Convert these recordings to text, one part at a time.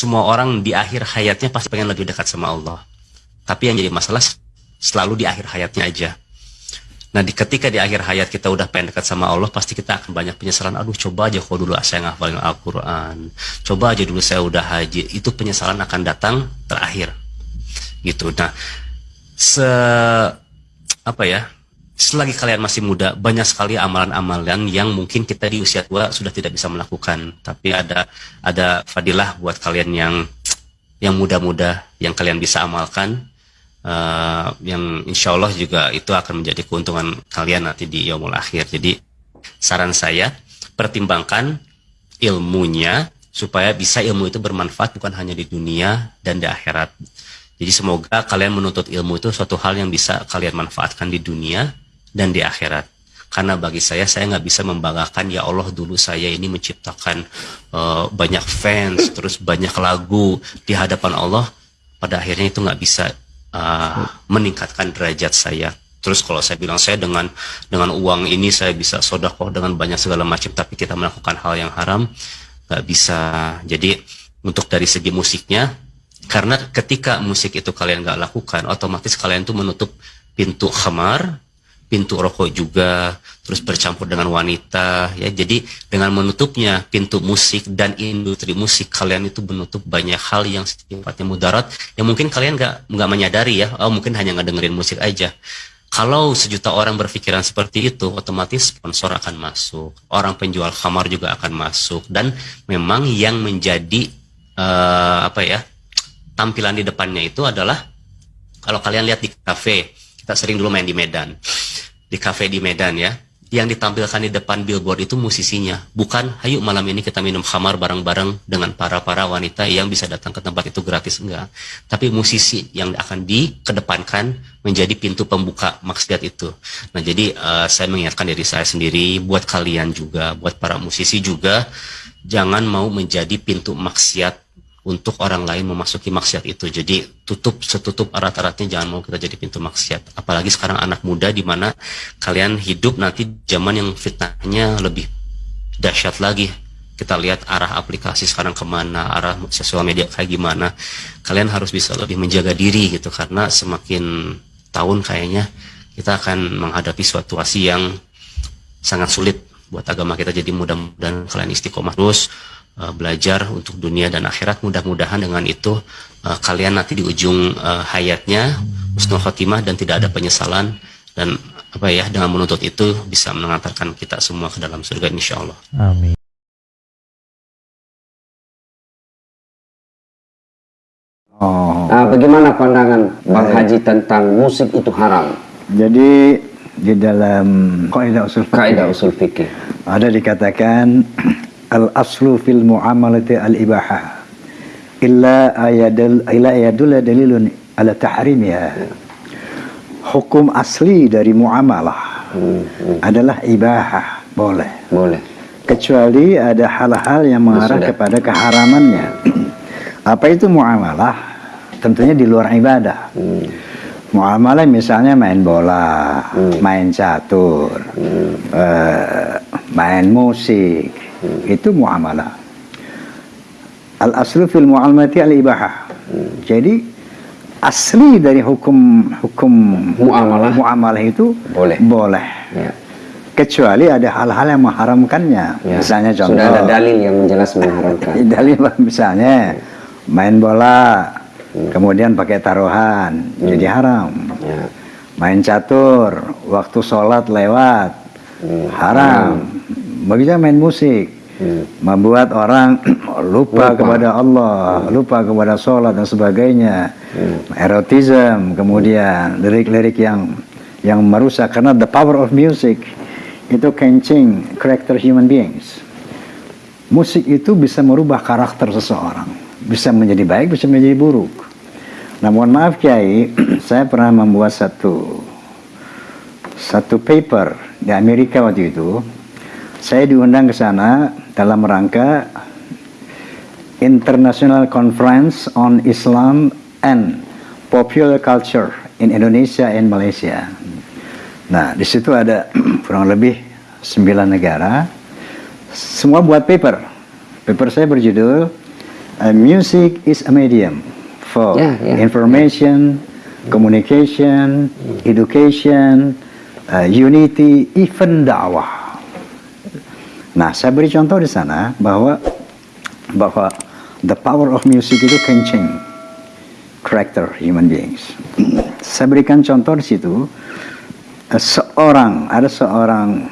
semua orang di akhir hayatnya pasti pengen lebih dekat sama Allah. Tapi yang jadi masalah selalu di akhir hayatnya aja. Nah, di ketika di akhir hayat kita udah pengen dekat sama Allah, pasti kita akan banyak penyesalan. Aduh, coba aja kalau dulu saya ngafalin Al-Quran. Coba aja dulu saya udah haji. Itu penyesalan akan datang terakhir. Gitu. Nah, se apa ya? Selagi kalian masih muda, banyak sekali amalan-amalan yang mungkin kita di usia tua sudah tidak bisa melakukan. Tapi ada ada fadilah buat kalian yang yang muda-muda yang kalian bisa amalkan uh, yang insya Allah juga itu akan menjadi keuntungan kalian nanti di yaumul akhir. Jadi saran saya pertimbangkan ilmunya supaya bisa ilmu itu bermanfaat bukan hanya di dunia dan di akhirat. Jadi semoga kalian menuntut ilmu itu suatu hal yang bisa kalian manfaatkan di dunia dan di akhirat. Karena bagi saya, saya nggak bisa membanggakan ya Allah dulu saya ini menciptakan uh, banyak fans, terus banyak lagu di hadapan Allah. Pada akhirnya itu nggak bisa uh, meningkatkan derajat saya. Terus kalau saya bilang saya dengan dengan uang ini saya bisa sodakoh dengan banyak segala macam, tapi kita melakukan hal yang haram, nggak bisa. Jadi untuk dari segi musiknya, karena ketika musik itu kalian nggak lakukan, otomatis kalian tuh menutup pintu khamar, pintu rokok juga, terus bercampur dengan wanita, ya. Jadi dengan menutupnya pintu musik dan industri musik, kalian itu menutup banyak hal yang sifatnya mudarat, yang mungkin kalian nggak nggak menyadari ya, oh mungkin hanya ngedengerin musik aja. Kalau sejuta orang berpikiran seperti itu, otomatis sponsor akan masuk, orang penjual kamar juga akan masuk, dan memang yang menjadi uh, apa ya tampilan di depannya itu adalah kalau kalian lihat di kafe, kita sering dulu main di Medan di kafe di Medan ya. Yang ditampilkan di depan billboard itu musisinya. Bukan ayo malam ini kita minum khamar bareng-bareng dengan para-para wanita yang bisa datang ke tempat itu gratis. Enggak. Tapi musisi yang akan dikedepankan menjadi pintu pembuka maksiat itu. Nah jadi uh, saya mengingatkan diri saya sendiri buat kalian juga buat para musisi juga jangan mau menjadi pintu maksiat untuk orang lain memasuki maksiat itu. Jadi tutup setutup erat-eratnya jangan mau kita jadi pintu maksiat. Apalagi sekarang anak muda di mana kalian hidup nanti zaman yang fitnahnya lebih dahsyat lagi. Kita lihat arah aplikasi sekarang ke mana, arah sosial media kayak gimana. Kalian harus bisa lebih menjaga diri gitu karena semakin tahun kayaknya kita akan menghadapi situasi yang sangat sulit buat agama kita. Jadi mudah-mudahan kalian istiqomah terus uh, belajar untuk dunia dan akhirat mudah-mudahan dengan itu uh, kalian nanti di ujung uh, hayatnya husnul khotimah dan tidak ada penyesalan dan apa ya dengan menuntut itu bisa mengantarkan kita semua ke dalam surga insya Allah. Amin. Oh. Nah, bagaimana pandangan Bang Haji tentang musik itu haram? Jadi di dalam kaidah usul fikih, kaidah usul fikih ada dikatakan al aslu fil muamalati al ibaha illa ayadul illa ayadul dalilun ala tahrimiha hukum asli dari muamalah hmm, hmm. adalah ibahah boleh boleh kecuali ada hal-hal yang mengarah Sudah. kepada keharamannya apa itu muamalah tentunya di luar ibadah hmm. muamalah misalnya main bola hmm. main catur hmm. uh, main musik. Itu muamalah al aslu fil muamalati al ibahah jadi asli dari hukum hukum muamalah muamalah itu boleh boleh ya. kecuali ada hal-hal yang mengharamkannya ya. misalnya contoh sudah ada dalil yang jelas mengharamkan dalil misalnya main bola hmm. kemudian pakai taruhan hmm. jadi haram ya. main catur waktu sholat lewat hmm. haram hmm. Begitu main musik hmm. membuat orang lupa, lupa kepada Allah, hmm. lupa kepada sholat dan sebagainya, hmm. erotisme, kemudian lirik-lirik yang yang merusak karena the power of music itu kencing karakter human beings. Musik itu bisa merubah karakter seseorang, bisa menjadi baik, bisa menjadi buruk. Nah, mohon maaf Kiai, saya pernah membuat satu satu paper di Amerika waktu itu. Saya diundang ke sana dalam rangka International Conference on Islam and Popular Culture in Indonesia and Malaysia. Nah, di situ ada kurang lebih sembilan negara. Semua buat paper. Paper saya berjudul music is a medium for Yeah, yeah, information, communication, education, uh, unity, even dakwah. Nah, saya beri contoh di sana bahwa bahwa the power of music itu can change character human beings. saya berikan contoh di situ uh, seorang ada seorang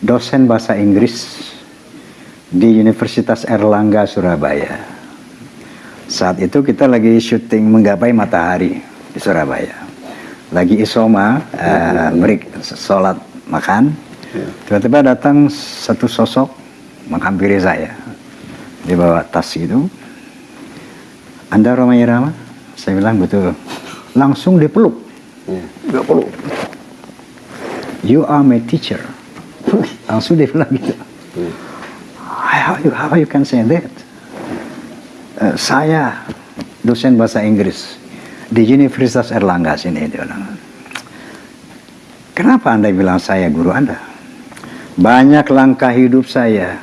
dosen bahasa Inggris di Universitas Erlangga Surabaya. Saat itu kita lagi syuting menggapai matahari di Surabaya. Lagi isoma, uh, break sholat makan. Tiba-tiba datang satu sosok menghampiri saya. Dia bawa tas itu. Anda Roma Irama? Saya bilang betul. Langsung dipeluk. Dia peluk. You are my teacher. Langsung dia bilang gitu. How you, how you can say that? Eh, saya dosen bahasa Inggris di Universitas Erlangga sini dia bilang. Kenapa anda bilang saya guru anda? Banyak langkah hidup saya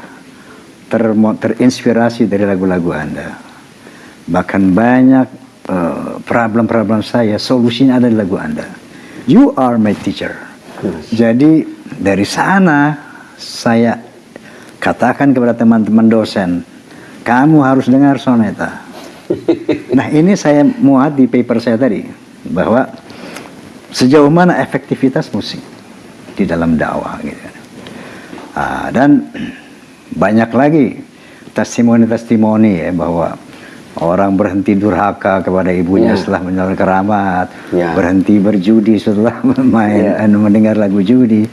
termo- terinspirasi dari lagu-lagu anda. Bahkan banyak eh, problem-problem saya solusinya ada di lagu anda. You are my teacher. Jadi dari sana saya katakan kepada teman-teman dosen, kamu harus dengar soneta. nah ini saya muat di paper saya tadi bahwa sejauh mana efektivitas musik di dalam dakwah gitu. Ah, dan banyak lagi testimoni-testimoni ya bahwa orang berhenti durhaka kepada ibunya Ya. setelah menjalankan keramat, Ya. berhenti berjudi setelah main anu, mendengar lagu judi.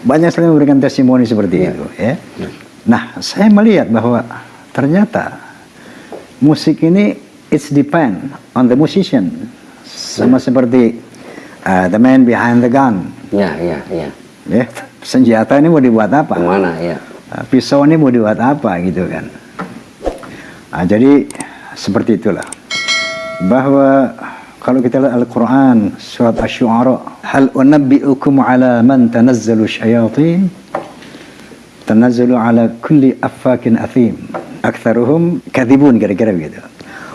Banyak sekali memberikan testimoni seperti itu ya. Nah, saya melihat bahwa ternyata musik ini it's depend on the musician. Sama seperti uh, the man behind the gun. Ya, ya, ya. Ya, senjata ini mau dibuat apa? Ke mana ya? Uh, pisau ini mau dibuat apa gitu kan? Nah, jadi seperti itulah. Bahwa kalau kita lihat Al-Quran surat Ash-Shu'ara hal unabbi'ukum ala man tanazzalu syayatin? Tanazzalu ala kulli affakin athim. Aktharuhum kadhibun kira-kira begitu.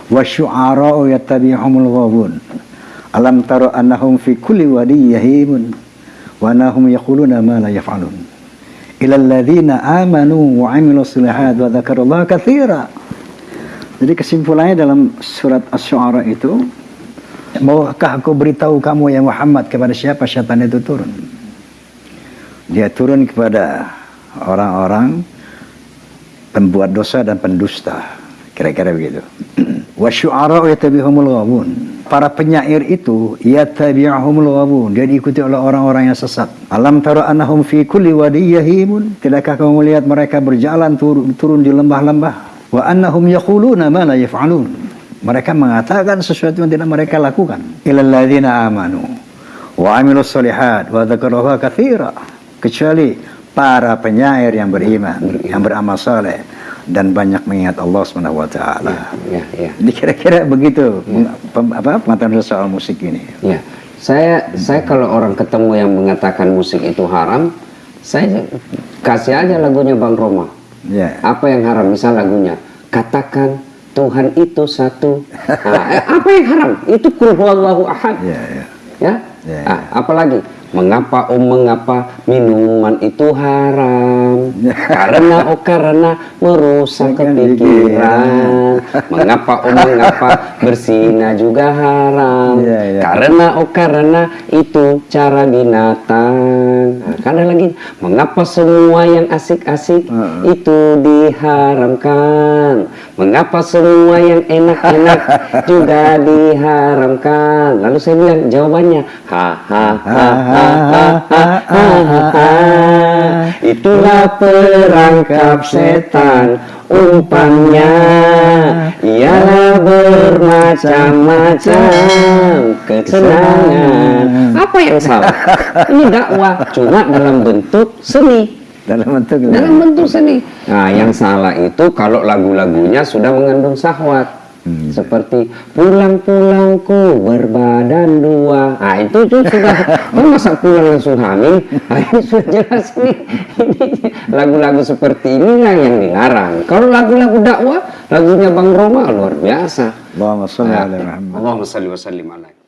Wa syu'ara'u yattabi'uhumul ghawun alam tara annahum fi kulli wadi yahimun wa annahum yaquluna ma la yaf'alun ila alladhina amanu wa 'amilus solihat wa jadi kesimpulannya dalam surat Asy-Syu'ara itu, maukah aku beritahu kamu ya Muhammad kepada siapa syaitan itu turun? Dia turun kepada orang-orang pembuat dosa dan pendusta. Kira-kira begitu. Wa syu'ara yatabihumul ghawun. Para penyair itu yatabihumul ghawun. Dia diikuti oleh orang-orang yang sesat. Alam tara annahum fi kulli wadi yahimun. Tidakkah kamu melihat mereka berjalan turun, turun di lembah-lembah? Wa annahum yaquluna ma la yaf'alun. Mereka mengatakan sesuatu yang tidak mereka lakukan. Ilal ladzina amanu wa amilus solihat wa dzakarallaha katsira. Kecuali para penyair yang beriman, yang beramal saleh dan banyak mengingat Allah Subhanahu wa taala. Ya, ya. Jadi kira-kira begitu pem- apa pengetahuan soal musik ini. Ya, saya saya kalau orang ketemu yang mengatakan musik itu haram, saya kasih aja lagunya Bang Roma. Ya. Apa yang haram? Misal lagunya, katakan Tuhan itu satu. Nah, eh, apa yang haram? Itu kul huwallahu ahad. Ya, ya. Ya. Ya, Ah, apalagi mengapa om mengapa minuman itu haram? Karena oh karena merusak kepikiran. mengapa om mengapa bersina juga haram? Ya, ya. Karena oh karena itu cara binatang. Nah, karena lagi mengapa semua yang asik-asik Heeh. itu diharamkan? Mengapa semua yang enak-enak juga diharamkan? Lalu saya bilang jawabannya ha ha ha ha ha ha ha ha ha. Itulah perangkap setan umpannya ialah bermacam-macam kesenangan. Apa yang salah? Ini dakwah cuma dalam bentuk seni Dalam bentuk dalam bentuk seni. Nah, yang salah itu kalau lagu-lagunya sudah mengandung syahwat. Hmm. Seperti pulang-pulangku berbadan dua. Nah itu tuh sudah, oh masa pulang langsung hamil? Nah, ini sudah jelas nih. Ini lagu-lagu seperti inilah yang dilarang. Kalau lagu-lagu dakwah, lagunya Bang Roma luar biasa. Allahumma sholli Nah, ala Muhammad. Allahumma salli wa sallim alaihi.